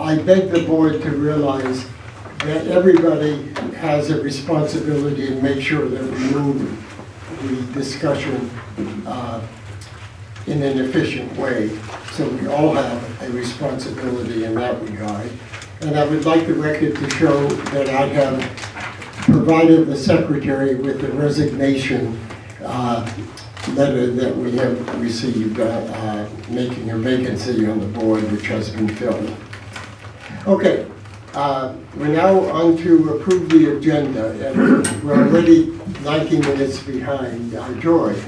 I beg the board to realize that everybody has a responsibility to make sure that we move the discussion uh, in an efficient way. So we all have a responsibility in that regard. And I would like the record to show that I have provided the secretary with the resignation uh, letter that we have received, uh, uh, making a vacancy on the board, which has been filled. Okay, uh, we're now on to approve the agenda, and we're already 19 minutes behind. Uh, Joy,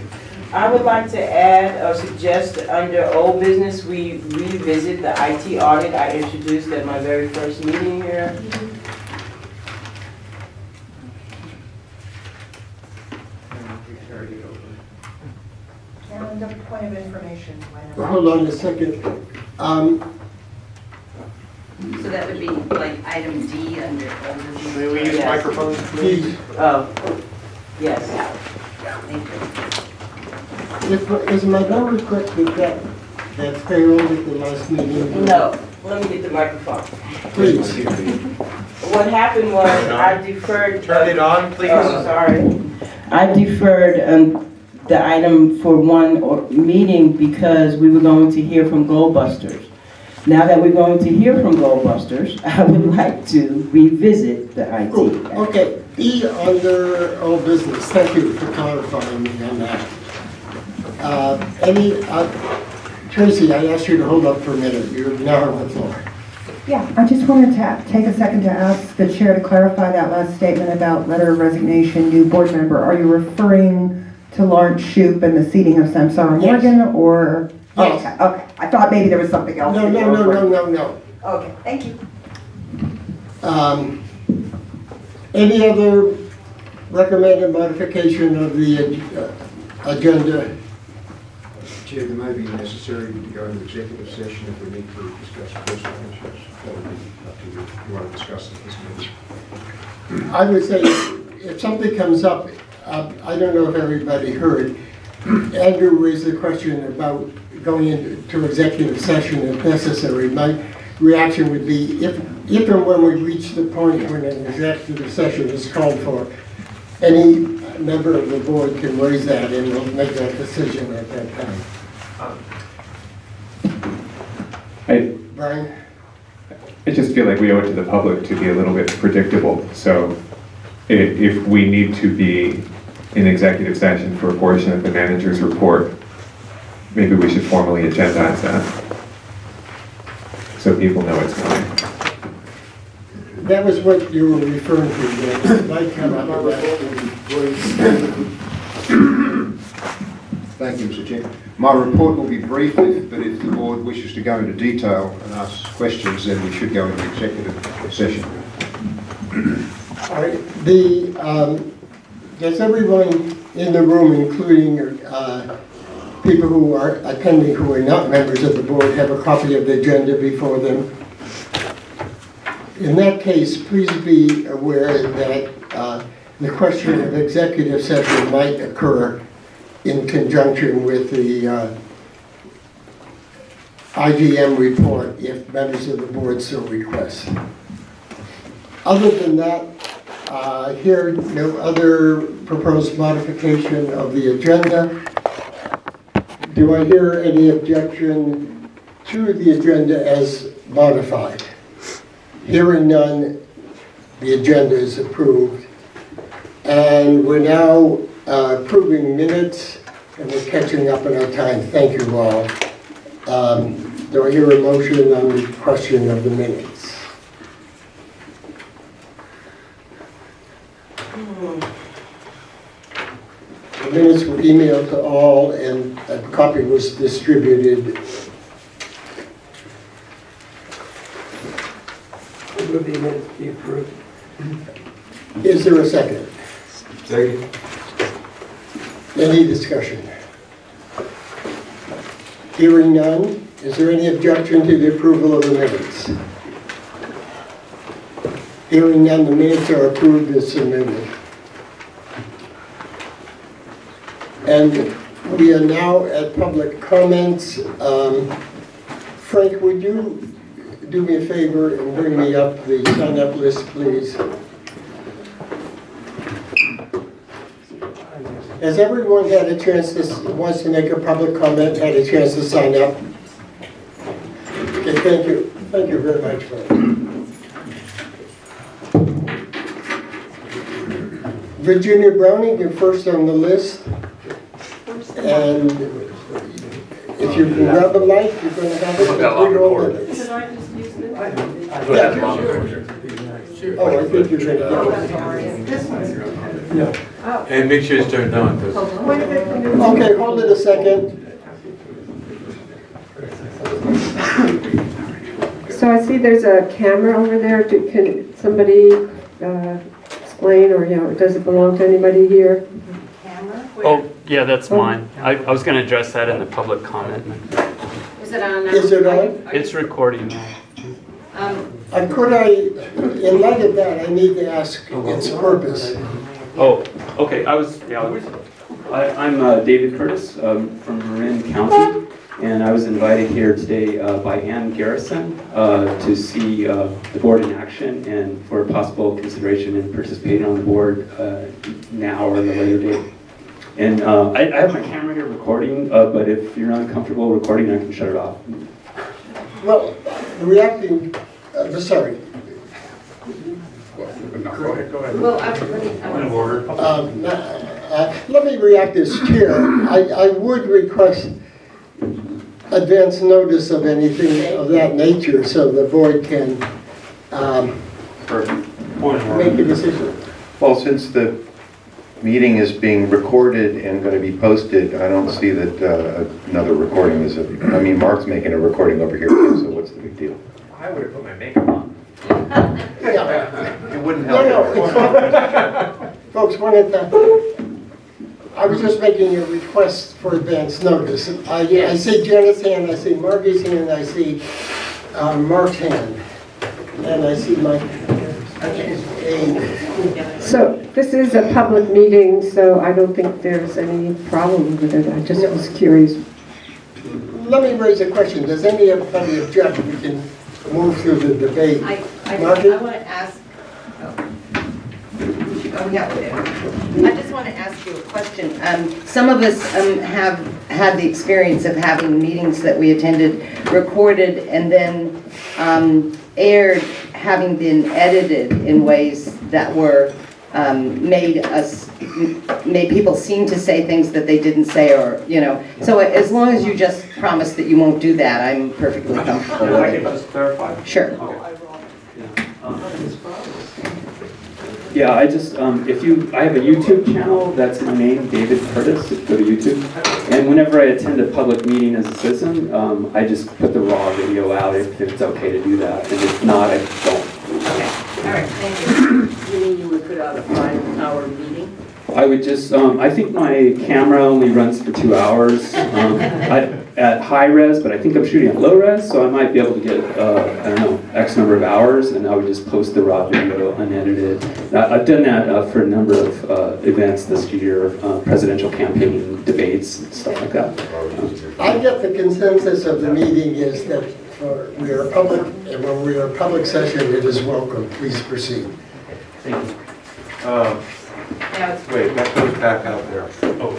I would like to add or suggest that under old business, we revisit the IT audit I introduced at my very first meeting here. And a point of information, hold on a second. Um, So that would be like item D under old business. May we use Yes. microphones, please? Please, Oh, yes. Thank you. if- is my memory correct that that, that failed at the last meeting? No, let me get the microphone. Please. What happened was I deferred. Turn it on, please. Oh, sorry. I deferred um, the item for one or- meeting because we were going to hear from Goldbusters. Now that we're going to hear from Goldbusters, I would like to revisit the IT. Cool, okay, E under old business, thank you for clarifying me on that. Uh, Any, uh, Tracy, I asked you to hold up for a minute, you're now on the floor. Yeah, I just wanted to take a second to ask the chair to clarify that last statement about letter of resignation, new board member. Are you referring to Lawrence Shoup and the seating of Samsara Yes. Morgan, or? Yes. Okay, okay, I thought maybe there was something else. No, no, no, no, no, no. Okay, thank you. Um, Any other recommended modification of the uh, agenda? Chair, there may be necessary to go into executive session if we need to discuss personal issues. That would be up to you. If you want to discuss it this meeting. I would say, if something comes up, uh, I don't know if everybody heard, Andrew raised the question about going into executive session if necessary. My reaction would be, if, if and when we reach the point when an executive session is called for, any member of the board can raise that and we'll make that decision at that time. I, Brian? I just feel like we owe it to the public to be a little bit predictable. So if we need to be in executive session for a portion of the manager's report, maybe we should formally agendize that. So people know it's coming. That was what you were referring to, that might come up. Thank you, Mr. Chair. My report will be brief, but if the board wishes to go into detail and ask questions, then we should go into executive session. All right, the, um, does everyone in the room, including uh, people who are attending who are not members of the board, have a copy of the agenda before them? In that case, please be aware that uh, the question of executive session might occur in conjunction with the uh, IGM report if members of the board so request. Other than that, uh, here, no other proposed modification of the agenda. Do I hear any objection to the agenda as modified? Hearing none, the agenda is approved. And we're now uh, approving minutes, and we're catching up on our time. Thank you all. Um, Do I hear a motion on the question of the minutes? The minutes were emailed to all, and a copy was distributed. Move the minutes be approved. Is there a second? Second. Any discussion? Hearing none, is there any objection to the approval of the minutes? Hearing none, the minutes are approved as submitted. And we are now at public comments. Um, Frank, would you do me a favor and bring me up the sign-up list, please? Has everyone had a chance to, wants to make a public comment, had a chance to sign up? Okay, thank you. Thank you very much that. Virginia Browning, you're first on the list. And if you can grab a mic, you're going to have it. Look how long We're all recorded. in. I just use this? Oh, I think you're going to go. And make sure it's turned on, because Okay, hold it a second. So I see there's a camera over there. Do- Can somebody uh, explain, or, you know, does it belong to anybody here? Camera? Oh, yeah, that's mine. I, I was gonna address that in the public comment. Is it on? now? Is it on? It's recording now. Um, Uh, Could I, in light of that, I need to ask its purpose. Oh, okay, I was, yeah, I was- I, I'm uh, David Curtis um, from Marin County, and I was invited here today uh, by Ann Garrison uh, to see uh, the board in action and for possible consideration in participating on the board uh, now or at a later date. And uh, I, I have my camera here recording, uh, but if you're not comfortable recording, I can shut it off. Well, reacting, uh, sorry, well, I, let me, I want Um, uh, Let me react as chair. I, I would request advance notice of anything of that nature so the board can um, make a decision. Well, since the meeting is being recorded and going to be posted, I don't see that uh, another recording is, I mean, Mark's making a recording over here, too, so what's the big deal? I would have put my makeup on. Yeah. It wouldn't help. No, no. Folks, one at I was just making a request for advance notice. I, I see Janet's hand, I see Margie's hand, I see um, Mark's hand, and I see my, a- So this is a public meeting, so I don't think there's any problem with it. I just was curious. let me raise a question. Does anybody object? We can move through the debate. I, I, Margaret? I want to ask, oh. Oh, yeah, there. I just want to ask you a question. Um, some of us, um, have had the experience of having meetings that we attended recorded and then, um, aired, having been edited in ways that were, um, made us, made people seem to say things that they didn't say or, you know. So as long as you just promise that you won't do that, I'm perfectly comfortable If I could just clarify. Sure. Yeah, I just, um, if you, I have a YouTube channel, that's my name, David Curtis, if you go to YouTube. And whenever I attend a public meeting as a citizen, um, I just put the raw video out if it's okay to do that, and if not, I don't. Okay, all right, thank you. You mean you would put out a five-hour meeting? I would just, um, I think my camera only runs for two hours, um, I, at high res, but I think I'm shooting at low res, so I might be able to get, uh, I don't know, X number of hours, and I would just post the raw video unedited. I- I've done that, uh, for a number of, uh, events this year, uh, presidential campaign debates, and stuff like that. I get the consensus of the meeting is that for- we are public, and when we are public session, it is welcome. Please proceed. Uh, Now it's Wait, that goes back out there. Oh,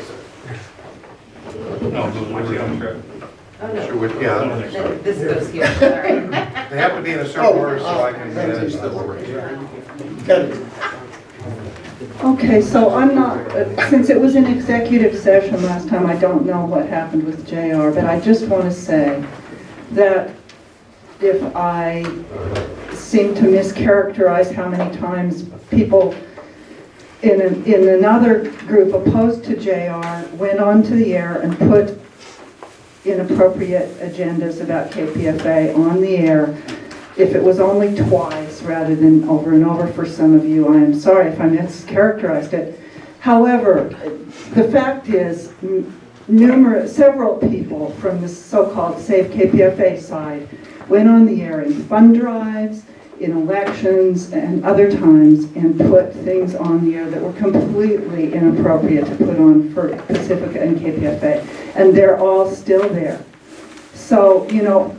No, Oh, no. Sure, would- yeah. No, This goes here, all right. They have to be in a certain order so I can manage the order. Got. Okay, so I'm not, uh, since it was an executive session last time, I don't know what happened with JR, but I just want to say that if I seem to mischaracterize how many times people in, an- in another group opposed to JR went onto the air and put inappropriate agendas about KPFA on the air, if it was only twice rather than over and over for some of you, I am sorry if I mischaracterized it. However, the fact is, numerous, several people from the so-called Save KPFA side went on the air in fund drives, in elections, and other times, and put things on the air that were completely inappropriate to put on for Pacifica and KPFA. And they're all still there. So you know,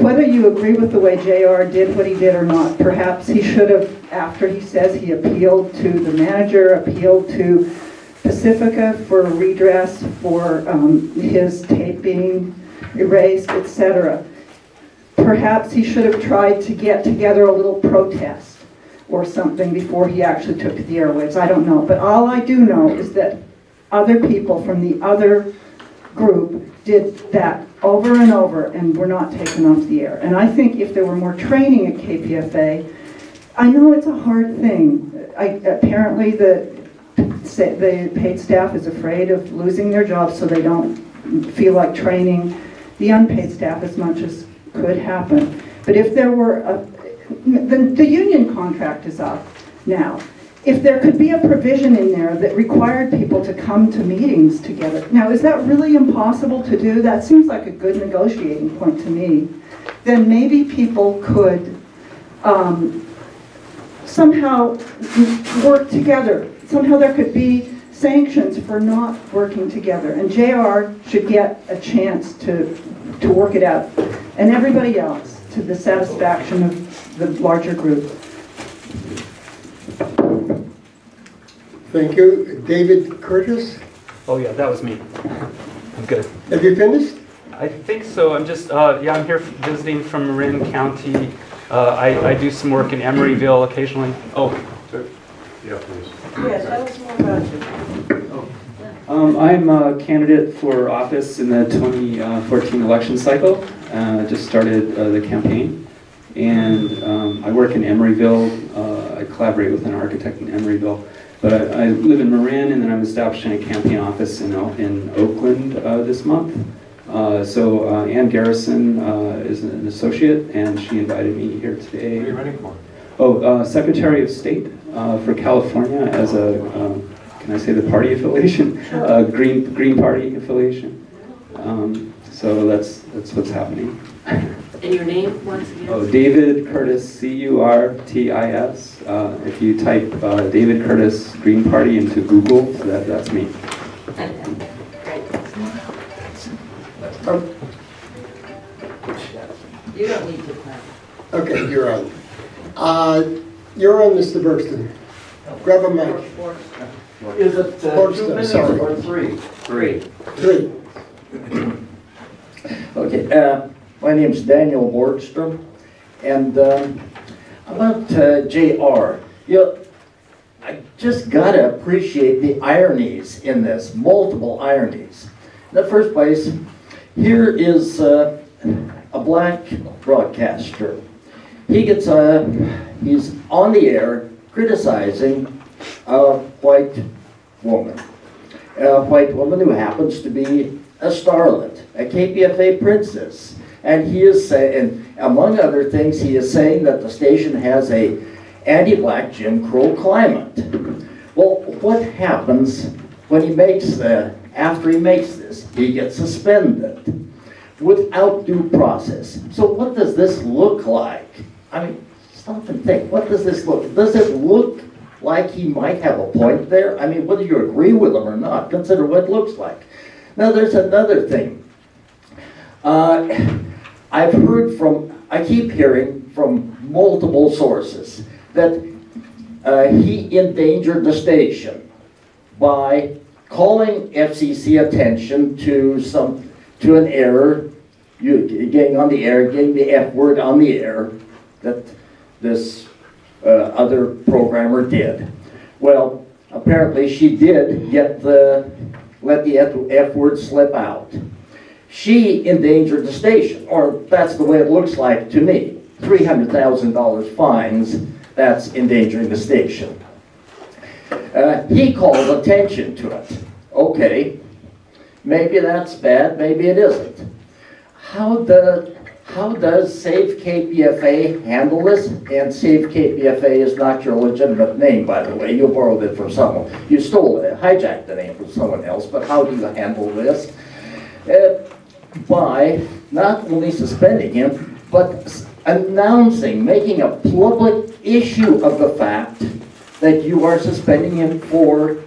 whether you agree with the way JR did what he did or not, perhaps he should have, after he says he appealed to the manager, appealed to Pacifica for redress for um, his tape being erased, etc. Perhaps he should have tried to get together a little protest or something before he actually took to the airwaves. I don't know. But all I do know is that other people from the other group did that over and over and were not taken off the air. And I think if there were more training at KPFA, I know it's a hard thing. I, apparently the, the paid staff is afraid of losing their jobs so they don't feel like training the unpaid staff as much as could happen. But if there were, a, the, the union contract is up now. If there could be a provision in there that required people to come to meetings together. Now, is that really impossible to do? That seems like a good negotiating point to me. Then maybe people could um, somehow work together. Somehow there could be sanctions for not working together. And JR should get a chance to, to work it out. And everybody else to the satisfaction of the larger group. Thank you. David Curtis, Oh, yeah, that was me. I'm good. have you finished? I think so. I'm just, uh, yeah, I'm here visiting from Marin County. Uh, I, I do some work in Emeryville occasionally. Oh, Yeah, please. Yes, tell us more about you. Um, I'm a candidate for office in the 2014 election cycle. Uh, just started uh, the campaign. And um, I work in Emeryville. Uh, I collaborate with an architect in Emeryville. But I, I live in Marin, and then I'm establishing a campaign office in, in Oakland uh, this month. Uh, so uh, Ann Garrison uh, is an associate, and she invited me here today. What are you running for? Oh, uh, Secretary of State uh, for California as a, um, can I say the party affiliation? Uh, Green, Green Party affiliation. Um, So that's, that's what's happening. And your name, once again? Oh, David Curtis, C-U-R-T-I-S. Uh, If you type uh, David Curtis Green Party into Google, that, that's me. Oh, You don't need to clap. Okay, you're on. Uh, You're on, Mr. Burston. Grab a mic. Is it uh, Sports, two minutes sorry. or three? Three. Three. Okay, uh, my name's Daniel Borgstrom, and um, about uh, JR, you know, I just gotta appreciate the ironies in this, multiple ironies. In the first place, here is uh, a black broadcaster. He gets a, he's on the air criticizing a white woman. A white woman who happens to be a starlet, a KPFA princess. And he is saying, among other things, he is saying that the station has a anti-black Jim Crow climate. Well, what happens when he makes the, after he makes this? He gets suspended without due process. So what does this look like? I mean, stop and think, what does this look, does it look like he might have a point there? I mean, whether you agree with him or not, consider what it looks like. Now, there's another thing. Uh, I've heard from, I keep hearing from multiple sources that uh, he endangered the station by calling FCC attention to some, to an error, you, getting on the air, getting the F word on the air that this uh, other programmer did. Well, apparently she did get the, let the F, word slip out. She endangered the station, or that's the way it looks like to me. $300,000 fines, that's endangering the station. Uh, he called attention to it. Okay, maybe that's bad, maybe it isn't. How does, how does Save KPFA handle this? And Save KPFA is not your legitimate name, by the way. You borrowed it from someone. You stole it, hijacked the name from someone else, but how do you handle this? Uh, by not only suspending him, but announcing, making a public issue of the fact that you are suspending him for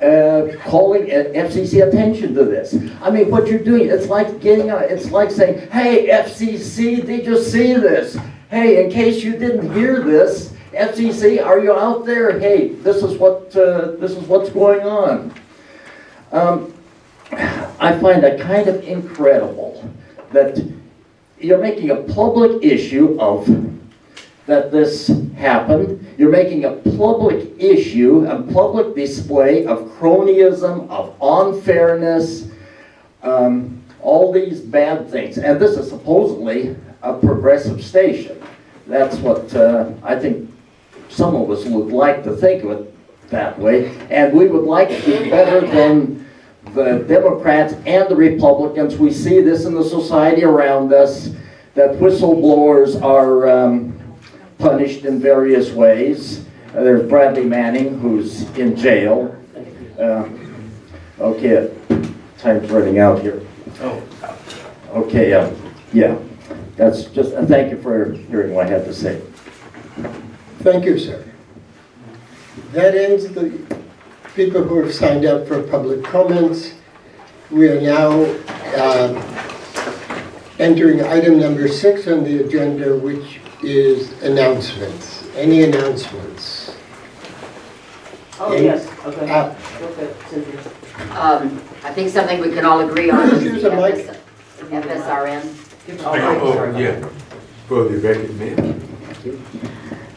uh, calling uh, FCC attention to this. I mean, what you're doing, it's like getting, a- it's like saying, hey, FCC, did you see this? Hey, in case you didn't hear this, FCC, are you out there? Hey, this is what, uh, this is what's going on. Um, I find that kind of incredible that you're making a public issue of that this happened. You're making a public issue, a public display of cronyism, of unfairness, um, all these bad things. And this is supposedly a progressive station. That's what uh, I think some of us would like to think of it that way. And we would like to be better than the Democrats and the Republicans. We see this in the society around us, that whistleblowers are um, punished in various ways. Uh, There's Bradley Manning, who's in jail. Uh, Okay, time's running out here. Oh. Okay, uh, yeah, that's just, uh, thank you for hearing what I had to say. Thank you, sir. That ends the people who have signed up for public comments. We are now um, entering item number six on the agenda, which is announcements. Any announcements? Oh, Any- yes, okay. Uh, Okay, Cynthia. Um, I think something we can all agree on is Use the the mic. FS FSRN. Oh, yeah, for the vacant man.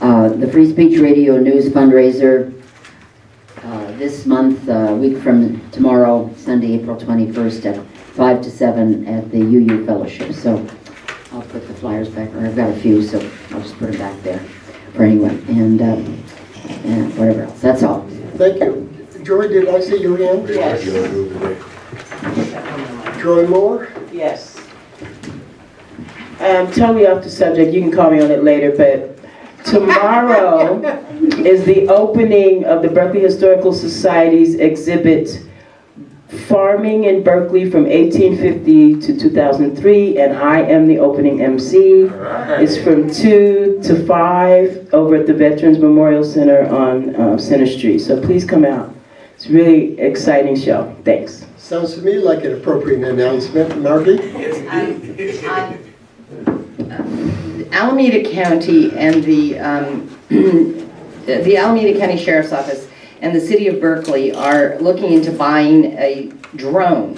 Uh, The Free Speech Radio News fundraiser, uh, this month, a week from tomorrow, Sunday, April 21st, at 5 to 7 at the UU Fellowship. So I'll put the flyers back, or I've got a few, so I'll just put them back there for anyone, and, uh, and whatever else. That's all. Thank you. Joy, did I see your hand? Yes. Joy Moore? Yes. Um, totally off the subject, you can call me on it later, but tomorrow is the opening of the Berkeley Historical Society's exhibit Farming in Berkeley from 1850 to 2003, and I am the opening MC. It's from 2 to 5 over at the Veterans Memorial Center on uh, Center Street, so please come out. It's a really exciting show, thanks. Sounds to me like an appropriate announcement. Margie. Marty? Alameda County and the, um, the Alameda County Sheriff's Office and the City of Berkeley are looking into buying a drone.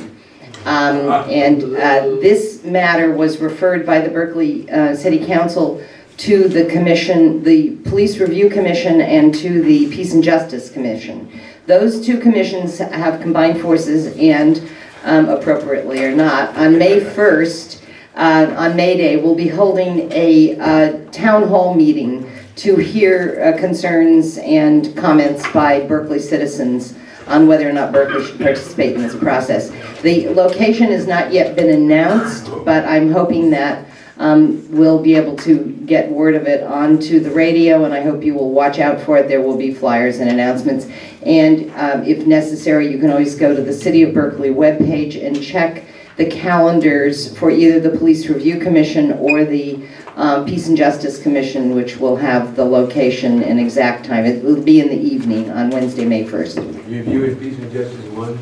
Um, And uh, this matter was referred by the Berkeley uh, City Council to the commission, the Police Review Commission and to the Peace and Justice Commission. Those two commissions have combined forces and um, appropriately or not, on May 1st, uh, on May Day, we'll be holding a uh, town hall meeting to hear uh, concerns and comments by Berkeley citizens on whether or not Berkeley should participate in this process. The location has not yet been announced, but I'm hoping that um, we'll be able to get word of it onto the radio, and I hope you will watch out for it. There will be flyers and announcements. And um, if necessary, you can always go to the City of Berkeley webpage and check the calendars for either the Police Review Commission or the um, Peace and Justice Commission, which will have the location and exact time. It will be in the evening on Wednesday, May 1st. Review and Peace and Justice one.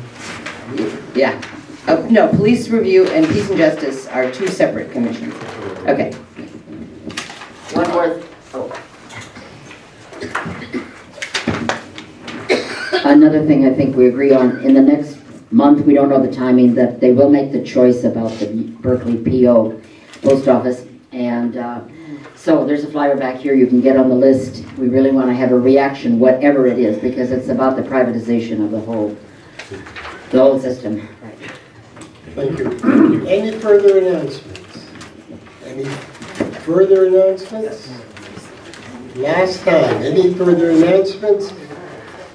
Yeah. Oh, no, Police Review and Peace and Justice are two separate commissions. Okay. One more, oh. Another thing I think we agree on, in the next month, we don't know the timing, that they will make the choice about the Berkeley PO post office. And uh, so there's a flyer back here, you can get on the list. We really want to have a reaction, whatever it is, because it's about the privatization of the whole, the whole system. Right. Thank you. Any further announcements? Any further announcements? Last time, any further announcements?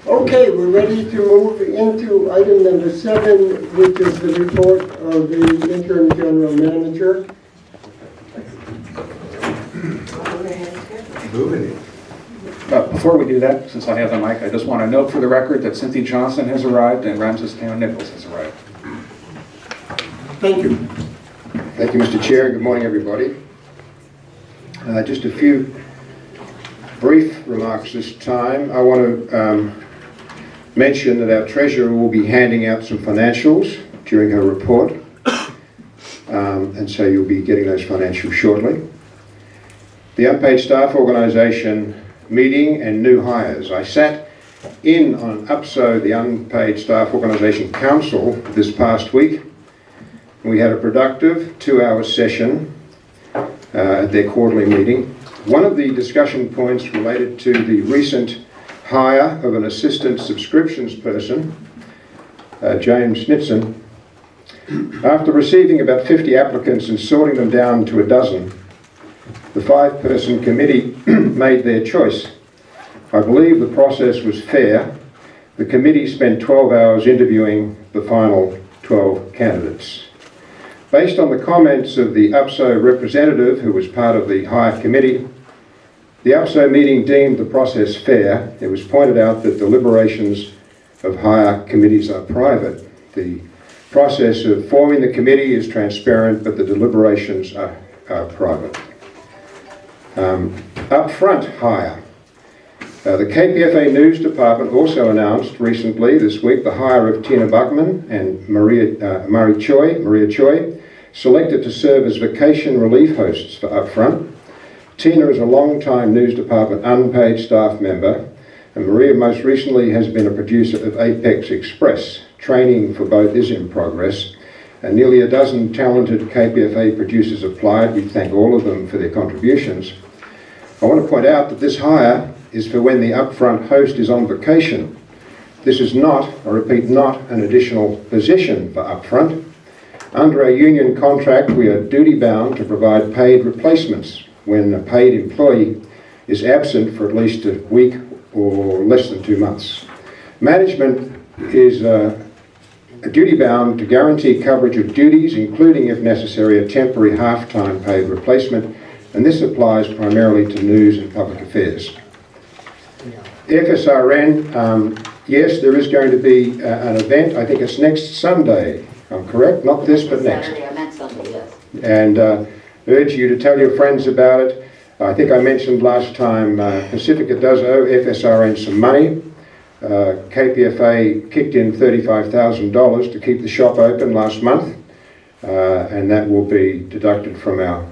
Okay, we're ready to move into item number seven, which is the report of the interim general manager. Moving it. But before we do that, since I have the mic, I just want to note for the record that Cynthia Johnson has arrived and Ramses Teon-Nichols has arrived. Thank you. Thank you, Mr. Chair. Good morning, everybody. Uh, Just a few brief remarks this time. I want to um, mention that our treasurer will be handing out some financials during her report. Um, and so you'll be getting those financials shortly. The unpaid staff organisation meeting and new hires. I sat in on UPSO, the Unpaid Staff Organisation Council, this past week. We had a productive two-hour session uh, at their quarterly meeting. One of the discussion points related to the recent hire of an assistant subscriptions person, uh, James Snitson. After receiving about 50 applicants and sorting them down to a dozen, the five-person committee made their choice. I believe the process was fair. The committee spent 12 hours interviewing the final 12 candidates. Based on the comments of the UPSO representative who was part of the hire committee, the UPSO meeting deemed the process fair. It was pointed out that deliberations of hire committees are private. The process of forming the committee is transparent, but the deliberations are, are private. Um, upfront hire. Uh, the KPFA News Department also announced recently this week the hire of Tina Buckman and Maria, uh, Choi, Maria Choi, selected to serve as vacation relief hosts for Upfront. Tina is a long-time News Department unpaid staff member, and Maria most recently has been a producer of Apex Express. Training for both is in progress, and nearly a dozen talented KPFA producers applied. We thank all of them for their contributions. I want to point out that this hire is for when the upfront host is on vacation. This is not, I repeat, not an additional position for upfront. Under our union contract, we are duty bound to provide paid replacements when a paid employee is absent for at least a week or less than two months. Management is uh, duty bound to guarantee coverage of duties, including, if necessary, a temporary half-time paid replacement, and this applies primarily to news and public affairs. FSRN, um, yes, there is going to be uh, an event, I think it's next Sunday, I'm correct? Not this, but next. Saturday, I meant Sunday, yes. And uh, urge you to tell your friends about it. I think I mentioned last time, uh, Pacifica does owe FSRN some money. Uh, KPFA kicked in $35,000 to keep the shop open last month, uh, and that will be deducted from our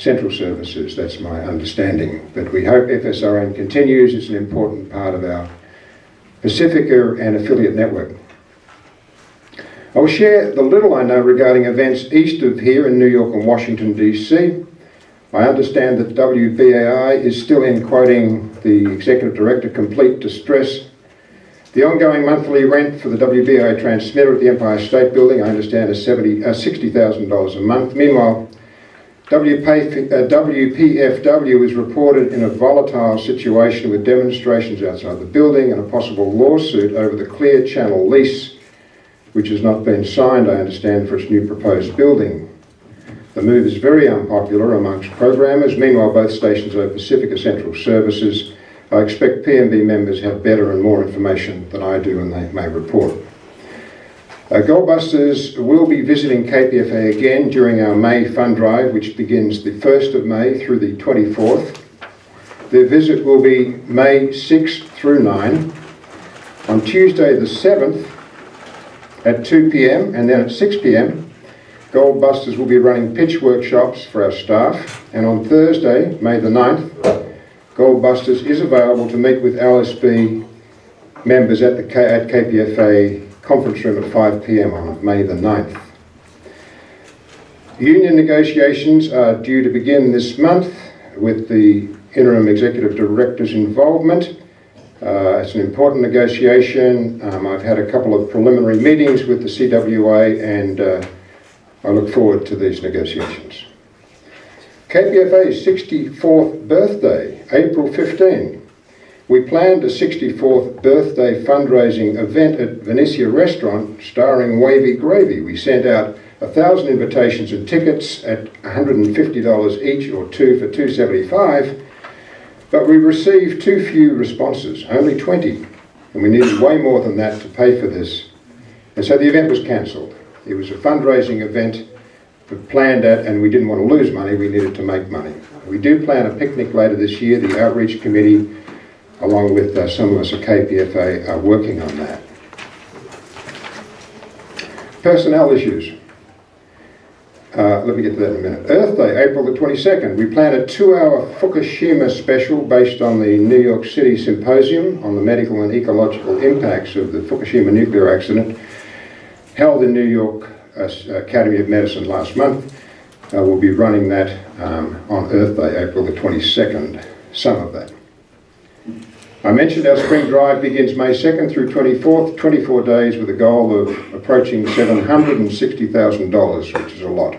central services, that's my understanding. But we hope FSRN continues, it's an important part of our Pacifica and affiliate network. I will share the little I know regarding events east of here in New York and Washington DC. I understand that WBAI is still in quoting the Executive Director complete distress. The ongoing monthly rent for the WBAI transmitter at the Empire State Building, I understand, is 70, uh, $60,000 a month. Meanwhile, WPFW is uh, reported in a volatile situation with demonstrations outside the building and a possible lawsuit over the Clear Channel lease, which has not been signed, I understand, for its new proposed building. The move is very unpopular amongst programmers. Meanwhile, both stations owe Pacifica Central services. I expect PMB members have better and more information than I do and they may report. Uh, Goldbusters will be visiting KPFA again during our May fund drive, which begins the 1st of May through the 24th. Their visit will be May 6th through 9. On Tuesday the 7th at 2 p.m. and then at 6 p.m. Goldbusters will be running pitch workshops for our staff. And on Thursday, May the 9th, Goldbusters is available to meet with LSB members at the K at KPFA conference room at 5 p.m. on May the 9th. Union negotiations are due to begin this month with the interim executive director's involvement. Uh, it's an important negotiation. Um, I've had a couple of preliminary meetings with the CWA and uh, I look forward to these negotiations. KPFA's 64th birthday, April 15. We planned a 64th birthday fundraising event at Venezia Restaurant starring Wavy Gravy. We sent out a thousand invitations and tickets at $150 each or two for 275 but we received too few responses, only 20, and we needed way more than that to pay for this. And so the event was cancelled. It was a fundraising event planned at, and we didn't want to lose money, we needed to make money. We do plan a picnic later this year. The outreach committee along with uh, some of us at KPFA, are working on that. Personnel issues. Uh, let me get to that in a minute. Earth Day, April the 22nd. We plan a two-hour Fukushima special based on the New York City Symposium on the medical and ecological impacts of the Fukushima nuclear accident, held in New York uh, Academy of Medicine last month. Uh, we'll be running that um, on Earth Day, April the 22nd, some of that. I mentioned our spring drive begins May 2nd through 24th, 24 days with a goal of approaching $760,000, which is a lot.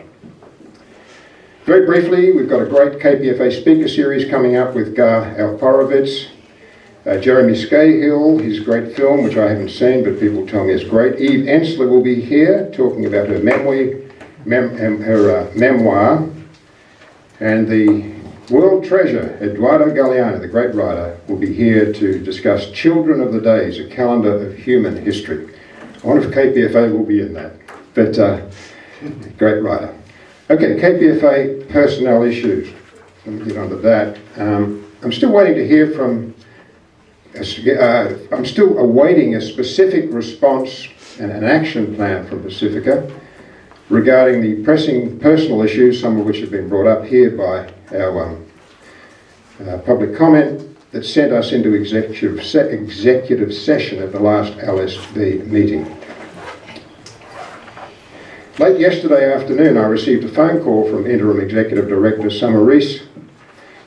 Very briefly, we've got a great KPFA speaker series coming up with Gar Alperovitz, uh, Jeremy Scahill, his great film, which I haven't seen, but people tell me is great. Eve Ensler will be here talking about her memoir, mem her uh, memoir, and the World treasure, Eduardo Galeano, the great writer, will be here to discuss Children of the Days, a calendar of human history. I wonder if KPFA will be in that, but uh, great writer. Okay, KPFA personnel issues. Let me get on to that. Um, I'm still waiting to hear from, uh, I'm still awaiting a specific response and an action plan from Pacifica regarding the pressing personal issues, some of which have been brought up here by our um, uh, public comment that sent us into executive, se executive session at the last LSB meeting. Late yesterday afternoon, I received a phone call from Interim Executive Director Summer Reese.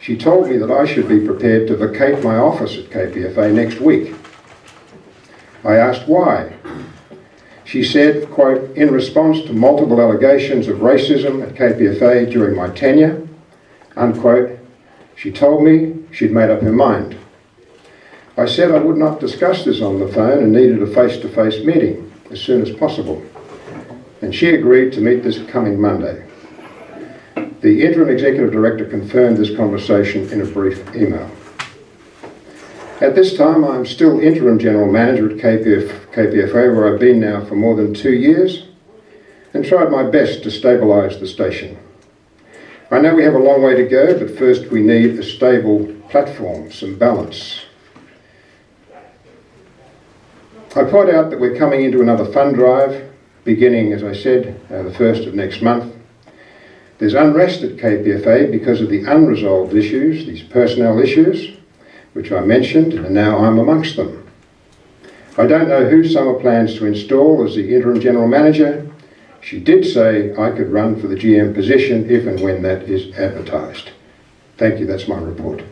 She told me that I should be prepared to vacate my office at KPFA next week. I asked why. She said, quote, in response to multiple allegations of racism at KPFA during my tenure, unquote, she told me she'd made up her mind. I said I would not discuss this on the phone and needed a face-to-face -face meeting as soon as possible. And she agreed to meet this coming Monday. The Interim Executive Director confirmed this conversation in a brief email. At this time, I'm still Interim General Manager at KPF, KPFA, where I've been now for more than two years, and tried my best to stabilise the station. I know we have a long way to go, but first we need a stable platform, some balance. I point out that we're coming into another fund drive, beginning, as I said, uh, the first of next month. There's unrest at KPFA because of the unresolved issues, these personnel issues, which I mentioned, and now I'm amongst them. I don't know who Summer plans to install as the interim general manager, she did say I could run for the GM position if and when that is advertised. Thank you, that's my report.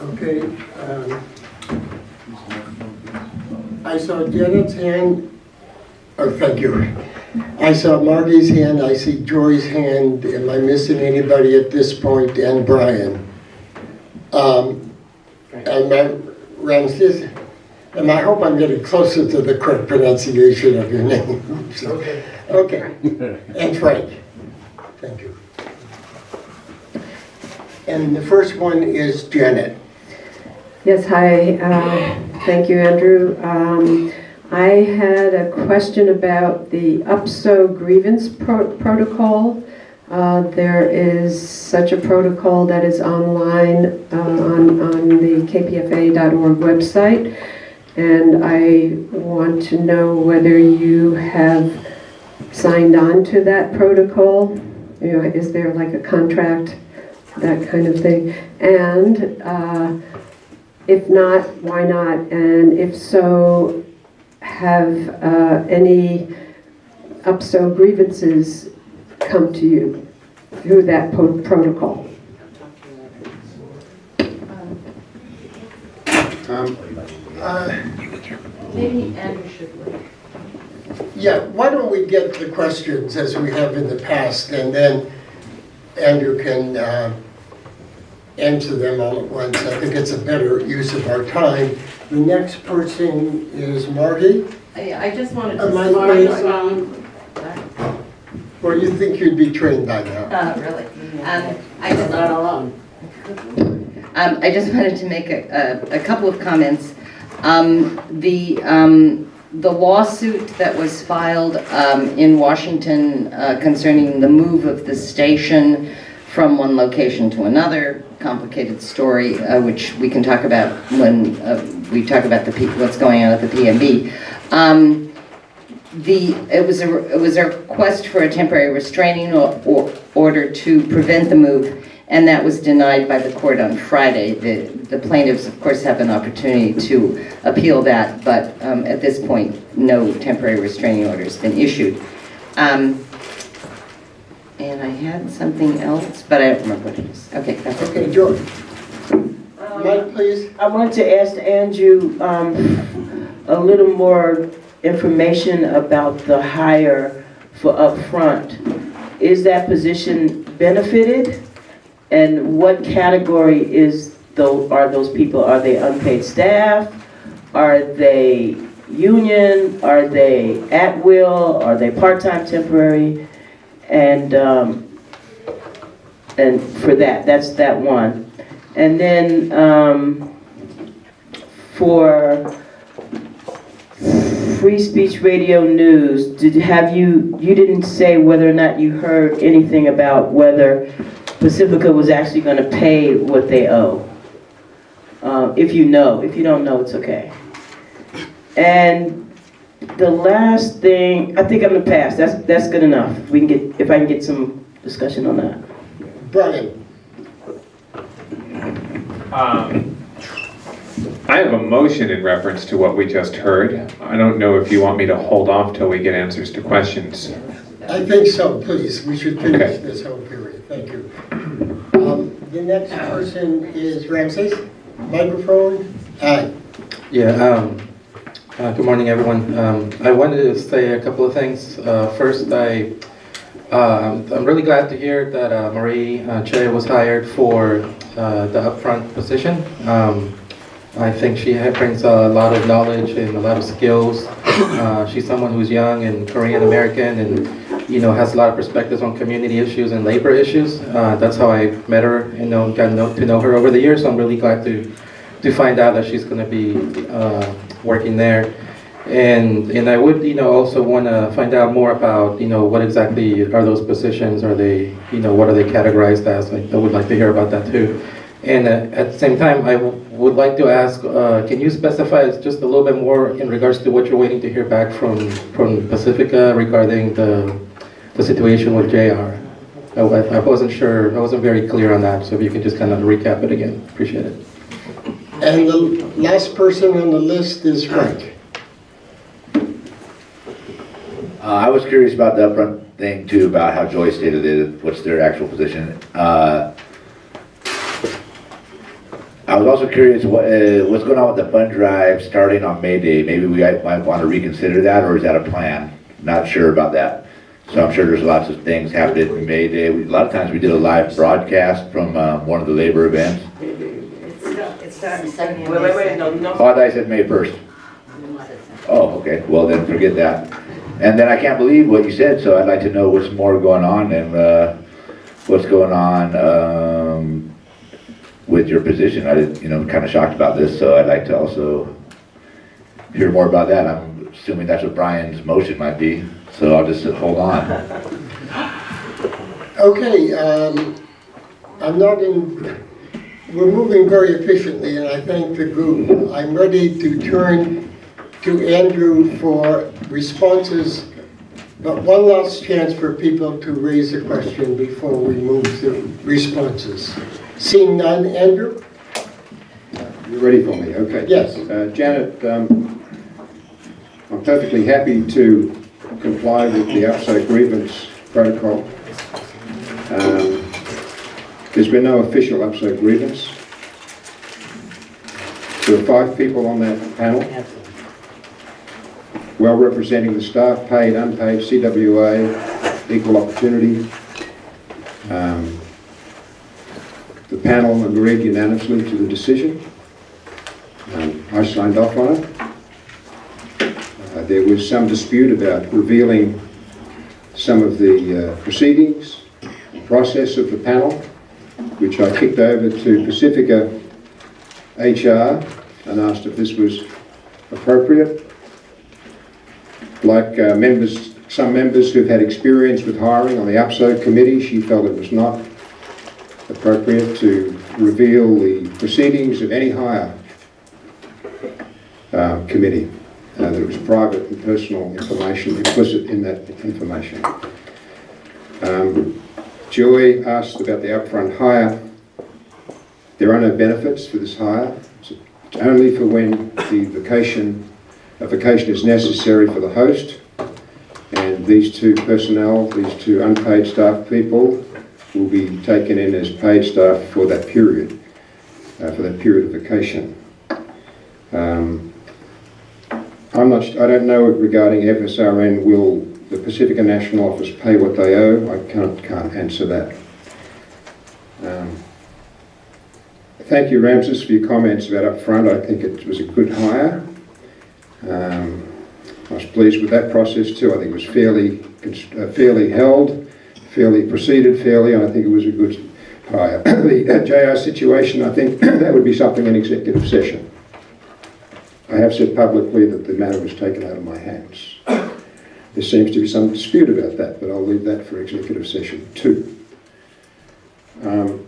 Okay. Um, I saw Janet's hand. Oh, thank you. I saw Margie's hand, I see Joy's hand. Am I missing anybody at this point? And Brian. Um, and Ramses, and I hope I'm getting closer to the correct pronunciation of your name. okay. Okay. And Frank. Thank you. And the first one is Janet. Yes, hi. Uh, thank you, Andrew. Um, I had a question about the UPSO grievance pro protocol. Uh, there is such a protocol that is online uh, on, on the kpfa.org website. And I want to know whether you have signed on to that protocol. You know, is there like a contract, that kind of thing? And uh, if not, why not? And if so, have uh, any UPSO grievances come to you through that protocol? Um, uh, Maybe Andrew should wait. Yeah, why don't we get the questions as we have in the past, and then Andrew can uh, answer them all at once. I think it's a better use of our time. The next person is Marty. I, I just wanted to... Am I um, Or you think you'd be trained by now? Uh, really? Um, I just... Not alone. Um, I just wanted to make a, a, a couple of comments. Um, the, um, the lawsuit that was filed um, in Washington uh, concerning the move of the station from one location to another, complicated story, uh, which we can talk about when uh, we talk about the, P- what's going on at the PMB. Um, The, it was a, it was a request for a temporary restraining or- or- order to prevent the move, and that was denied by the court on Friday. The the plaintiffs, of course, have an opportunity to appeal that, but um, at this point, no temporary restraining order has been issued. Um, And I had something else, but I don't remember what it is. Okay, that's okay. Okay, George. Mike, please. I wanted to ask Andrew um, a little more information about the hire for upfront. Is that position benefited? And what category is, tho- are those people? Are they unpaid staff? Are they union? Are they at will? Are they part-time temporary? And, um, and for that, that's that one. And then, um, for Free Speech Radio News, did, have you, you didn't say whether or not you heard anything about whether Pacifica was actually gonna pay what they owe? Uh, if you know, if you don't know, it's okay. And the last thing, I think I'm gonna pass, that's, that's good enough. We can get, if I can get some discussion on that. Brian. Um, I have a motion in reference to what we just heard. I don't know if you want me to hold off till we get answers to questions. I think so, please. We should finish Okay. this whole period. Thank you. Um, The next person is Ramses. Microphone. Hi. Yeah, um, uh, good morning, everyone. Um, I wanted to say a couple of things. Uh, first, I, uh, I'm really glad to hear that uh, Marie uh, Che was hired for uh, the upfront position. Um, I think she brings a lot of knowledge and a lot of skills. Uh, she's someone who's young and Korean American and, you know, has a lot of perspectives on community issues and labor issues. Uh, that's how I met her and know, got to know, to know her over the years. So I'm really glad to, to find out that she's going to be uh, working there. And, and I would, you know, also want to find out more about, you know, what exactly are those positions? Are they, you know, what are they categorized as? I I would like to hear about that too. And uh, at the same time, I would like to ask, uh, can you specify just a little bit more in regards to what you're waiting to hear back from, from Pacifica regarding the, the situation with JR? I, I wasn't sure, I wasn't very clear on that, so if you could just kind of recap it again, appreciate it. And the last person on the list is Frank. Uh, I was curious about the upfront thing too, about how Joy stated it, what's their actual position. Uh, I was also curious what, uh, what's going on with the fund drive starting on May Day? Maybe we might might want to reconsider that, or is that a plan? Not sure about that. So I'm sure there's lots of things happening in May Day. We- A lot of times we did a live broadcast from um, one of the labor events. It's starting second. Wait, wait, wait, no, no. Oh, I I said May 1st. Oh, okay, well then forget that. And then I can't believe what you said, so I'd like to know what's more going on and uh, what's going on um, with your position. I you know, kind of shocked about this, so I'd like to also hear more about that. I'm assuming that's what Brian's motion might be, so I'll just hold on. Okay, um, I'm not in, we're moving very efficiently, and I thank the group. I'm ready to turn to Andrew for responses, but one last chance for people to raise a question before we move to responses. Seeing none, Andrew? You're ready for me, okay. Yes. Uh, Janet, um, I'm perfectly happy to comply with the UPSO grievance protocol. Um, There's been no official UPSO grievance. There are five people on that panel, well representing the staff, paid, unpaid, CWA, equal opportunity. Um, The panel agreed unanimously to the decision. Um, I signed off on it. Uh, There was some dispute about revealing some of the uh, proceedings, process of the panel, which I kicked over to Pacifica HR and asked if this was appropriate. Like uh, members, some members who've had experience with hiring on the UPSO committee, she felt it was not appropriate to reveal the proceedings of any hire uh, committee. Uh, There was private and personal information implicit in that information. Um, asked about the upfront hire. There are no benefits for this hire. It's only for when the vacation, a vacation is necessary for the host. And these two personnel, these two unpaid staff people will be taken in as paid staff for that period, uh, for that period of vacation. Um, I'm not, I don't know regarding FSRN, will the Pacifica National Office pay what they owe? I can't, can't answer that. Um, Thank you, Ramses, for your comments about upfront. I think it was a good hire. Um, I was pleased with that process too. I think it was fairly, uh, fairly held, fairly proceeded fairly, and I think it was a good hire. The uh, JR situation, I think that would be something in executive session. I have said publicly that the matter was taken out of my hands. There seems to be some dispute about that, but I'll leave that for executive session too. Um,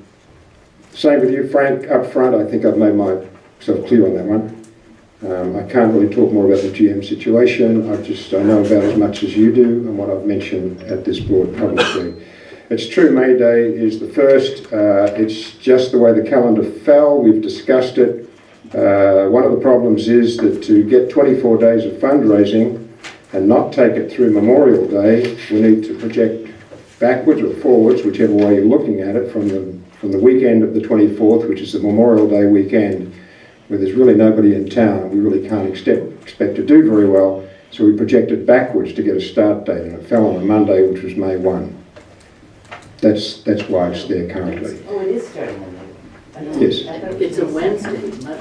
Same with you, Frank, up front. I think I've made myself clear on that one. Um, I can't really talk more about the GM situation. I just, I know about as much as you do and what I've mentioned at this board publicly. It's true, May Day is the first. Uh, it's just the way the calendar fell. We've discussed it. Uh, one of the problems is that to get 24 days of fundraising and not take it through Memorial Day, we need to project backwards or forwards, whichever way you're looking at it, from the, from the weekend of the 24th, which is the Memorial Day weekend, where there's really nobody in town, and we really can't expect, expect to do very well. So we projected backwards to get a start date, and it fell on a Monday, which was May 1. That's, that's why it's there currently. Oh, it is starting on Yes. It's a Wednesday,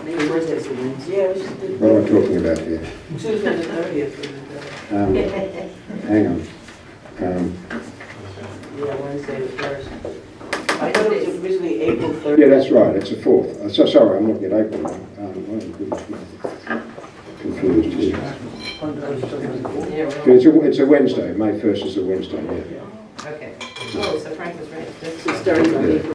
maybe Wednesday's a Wednesday. Yeah, we. What am I talking about here? Tuesday the thirtieth. Um, hang on. Um, Yeah, Wednesday the first. I thought it was originally April thirtieth. Yeah, that's right, it's a fourth. Uh, So, sorry, I'm looking at April now. Um, oh, goodness me. Confused here. Yeah, It's a, it's a Wednesday, May 1st is a Wednesday, yeah. Okay. Oh, so Frank was right. This is starting on April